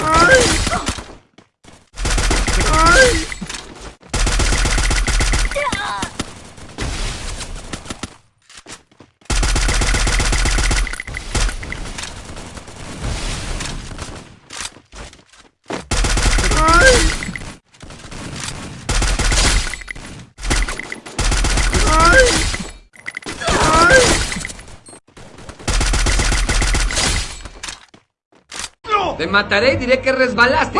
Sorry. Te mataré y diré que resbalaste.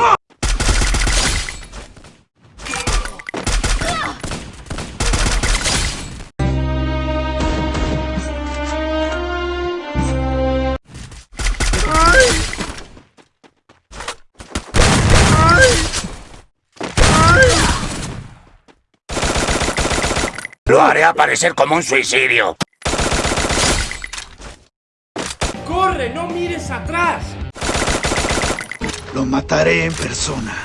Lo haré aparecer como un suicidio. ¡Corre! ¡No mires atrás! Lo mataré en persona.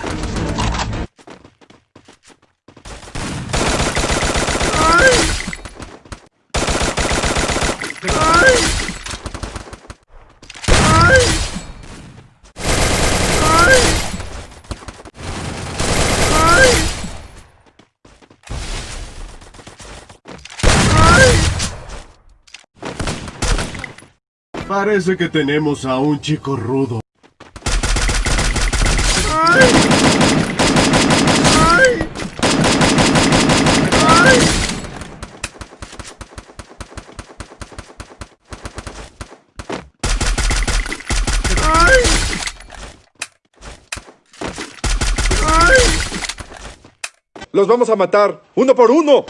Parece que tenemos a un chico rudo. ¡Los vamos a matar! ¡Uno por uno!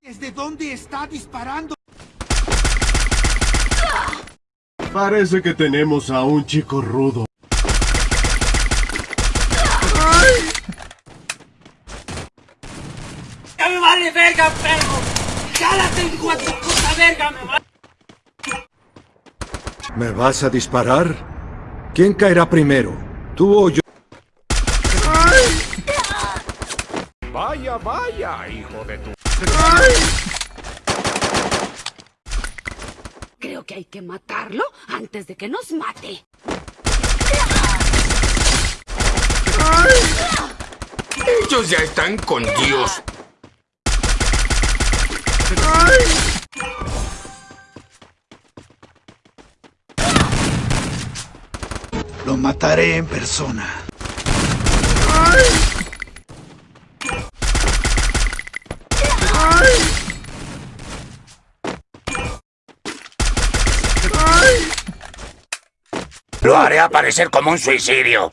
¿Desde dónde está disparando? Parece que tenemos a un chico rudo. ¡Ya me vale verga, perro! ¡Jálate, hijo de tu puta verga, me vale! ¿Me vas a disparar? ¿Quién caerá primero? ¿Tú o yo? Vaya, vaya, hijo de tu... Creo que hay que matarlo antes de que nos mate. Ellos ya están con Dios. Lo mataré en persona. Lo haré aparecer como un suicidio.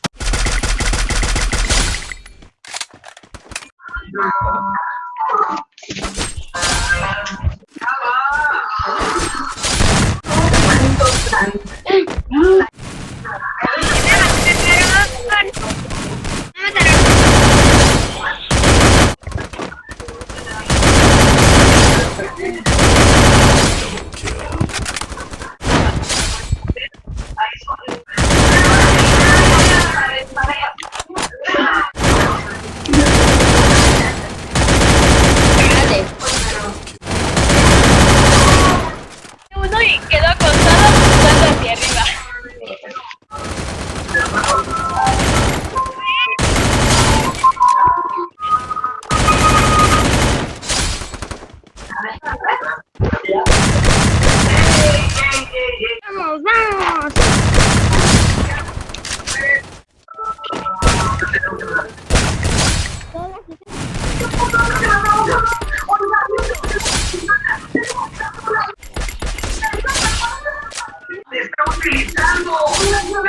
utilizando.